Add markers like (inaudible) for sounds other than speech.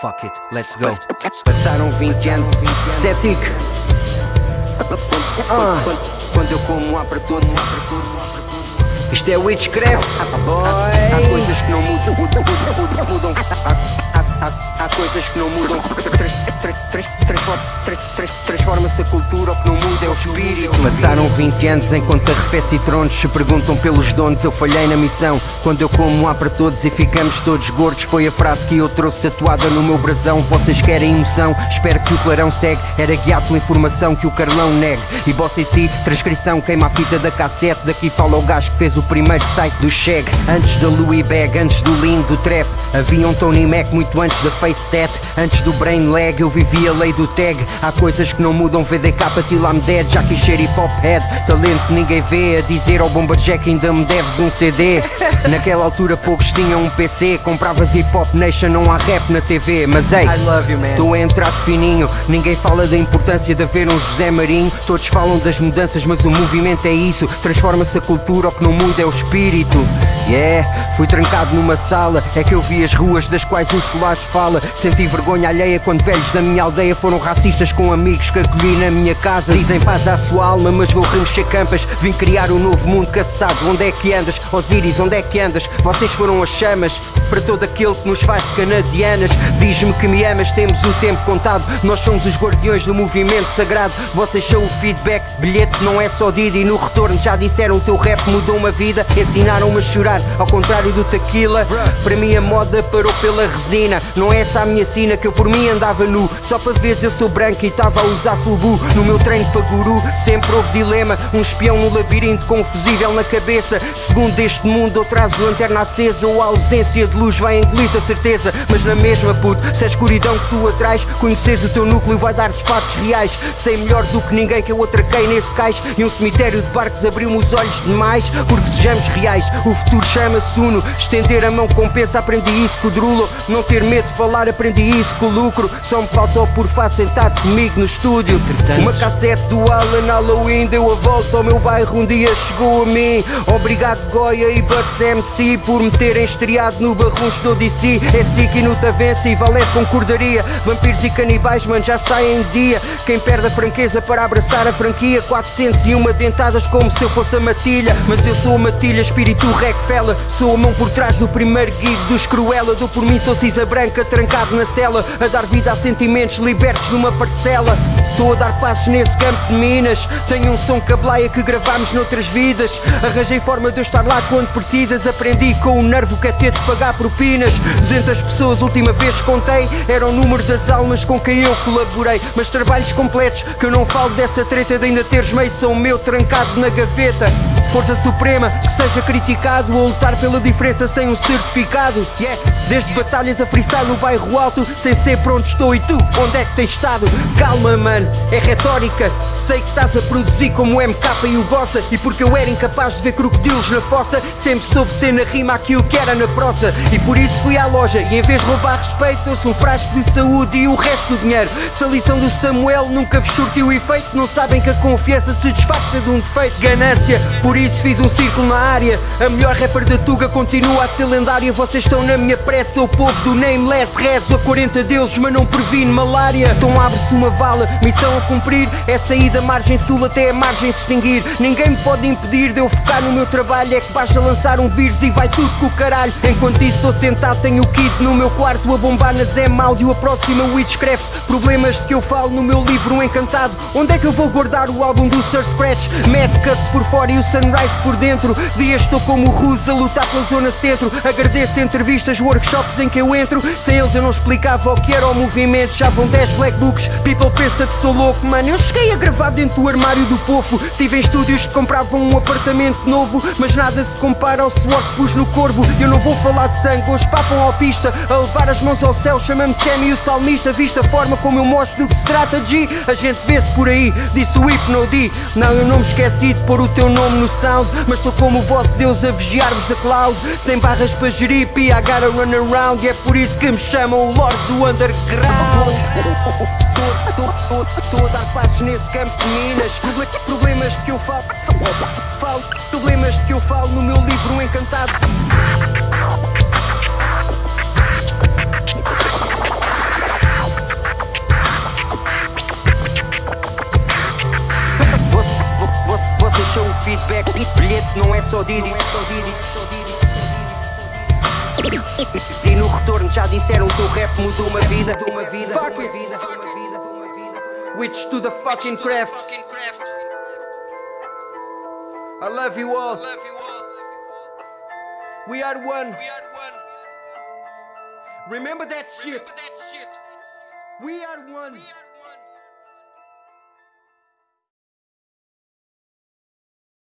Fuck it, let's go. Passaram 20 anos, Cétic. Ah. Quando eu como para todos. Isto é Witchcraft, boy. Há coisas que não mudam, mudam, mudam, mudam. Há, há, coisas que não mudam. Transforma-se a cultura, o que não muda é o espírito. Passaram 20 anos enquanto arrefece e tronos se perguntam pelos donos. Eu falhei na missão. Quando eu como há para todos e ficamos todos gordos, foi a frase que eu trouxe tatuada no meu brasão. Vocês querem emoção? Espero que o clarão segue. Era guiado pela informação que o Carlão negue. E bossa em si, transcrição, queima a fita da cassete. Daqui fala o gajo que fez o primeiro site do Cheg. Antes da Louis Bag, antes do Lean, do Trap. Havia um Tony Mac muito antes da Face Tat. Antes do Brain Lag, eu vivi a lei do tag. Há coisas que não mudam, VDK, till I'm dead. Já quis ser hip hop head, talento que ninguém vê. A dizer ao Bomba Jack ainda me deves um CD. (laughs) Naquela altura poucos tinham um PC. Compravas hip hop nation, não há rap na TV. Mas ei, estou a entrar de fininho. Ninguém fala da importância de haver um José Marinho. Todos falam das mudanças, mas o movimento é isso. Transforma-se a cultura, o que não muda é o espírito. Yeah, fui trancado numa sala. É que eu vi as ruas das quais o Soares fala. Senti vergonha alheia quando velhos da minha aldeia foram racistas com amigos que acolhi na minha casa. Dizem paz à sua alma, mas vou remexer campas. Vim criar um novo mundo cacetado. Onde é que andas? Osiris, onde é que andas? Vocês foram as chamas para todo aquele que nos faz canadianas. Diz-me que me amas, temos o tempo contado. Nós somos os guardiões do movimento sagrado. Vocês são o feedback, bilhete não é só Didi. No retorno já disseram o teu rap mudou uma vida. Ensinaram-me a chorar, ao contrário do tequila. Para mim a moda parou pela resina. Não é essa a minha sina que eu por mim andava nu. Só para ver eu sou branco e estava a usar fubu. No meu treino para guru sempre houve dilema. Um espião no labirinto confusível na cabeça. Segundo este mundo, ou traz lanterna acesa ou a ausência de luz vai engolir-te a certeza. Mas na mesma puto, se a escuridão que tu atrás, conheceres o teu núcleo vai dar-te fatos reais. Sei melhor do que ninguém que eu atraquei nesse cais. E um cemitério de barcos abriu-me os olhos demais. Porque sejamos reais, o futuro chama-se Uno. Estender a mão compensa, aprendi isso com o Drulo. Não ter medo de falar, aprendi isso com o lucro. Só me faltou por face sentado comigo no estúdio. Uma cassete do Alan Halloween deu a volta ao meu bairro. Um dia chegou a mim. Obrigado, Goya e Buds MC, por me terem estreado no Barruncho do DC. É Siki no Tavença e Valete concordaria. Vampiros e canibais, mano, já saem de dia. Quem perde a franqueza para abraçar a franquia. 401 dentadas como se eu fosse a matilha. Mas eu sou a matilha, espírito Rockefeller. Sou a mão por trás do primeiro gig dos Cruella. Dou por mim, sou cisa branca, trancado na cela. A dar vida a sentimentos libertos numa parcela. Estou a dar passos nesse campo de minas. Tenho um som cablaia que gravámos noutras vidas. Arranjei forma de eu estar lá quando precisas. Aprendi com o nervo que é ter de pagar propinas. 200 pessoas, última vez contei. Era o número das almas com quem eu colaborei. Mas trabalhos completos, que eu não falo dessa treta de ainda teres meio são meu trancado na gaveta. Força Suprema, que seja criticado ou lutar pela diferença sem um certificado. Yeah, desde batalhas a freestyle no bairro alto, sem ser pronto estou e tu, onde é que tens estado? Calma, mano, é retórica. Sei que estás a produzir como o MK e o Bossa. E porque eu era incapaz de ver crocodilos na fossa Sempre soube ser na rima aquilo que era na prosa. E por isso fui à loja e em vez de roubar respeito Trouxe um frasco de saúde e o resto do dinheiro. Se a lição do Samuel nunca vos surtiu efeito Não sabem que a confiança se disfarça de um defeito. Ganância, por isso fiz um círculo na área. A melhor rapper da Tuga continua a ser lendária. Vocês estão na minha pressa, o povo do Nameless. Rezo a 40 deuses mas não previne malária. Então abre-se uma vala, missão a cumprir. É sair da margem sul até a margem se extinguir. Ninguém me pode impedir de eu focar no meu trabalho. É que basta lançar um vírus e vai tudo com o caralho. Enquanto isso estou sentado tenho o kit no meu quarto A bombar na Zem Áudio, a próxima Witchcraft. Problemas de que eu falo no meu livro Encantado. Onde é que eu vou guardar o álbum do Sir Scratch? Mad Cuts por fora e o Sunrise por dentro. Dias estou como o Rus a lutar pela zona centro. Agradeço entrevistas, workshops em que eu entro. Sem eles eu não explicava o que era o movimento. Já vão 10 black books. People pensa que sou louco, mano Eu cheguei a gravar dentro do armário do povo Tive em estúdios que compravam um apartamento novo Mas nada se compara ao suor que pus no corvo Eu não vou falar de sangue, hoje papam ao pista A levar as mãos ao céu, chama-me Sammy o salmista Vista a forma como eu mostro do que se trata de A gente vê-se por aí, disse o Hypno D Não, eu não me esqueci de pôr o teu nome no sound Mas estou como o vosso Deus a vigiar-vos a cloud Sem barras para gerir, I gotta run around E é por isso que me chamam o Lord do Underground Estou a dar passos nesse campo de minas. É problemas que eu falo, falo Problemas que eu falo no meu livro encantado. Vocês são o feedback. Bilhete não é só Didi. E no retorno já disseram que o rap mudou uma vida. Fuck it. Witch to the fucking craft. I love you all. We are one. Remember that shit. We are one.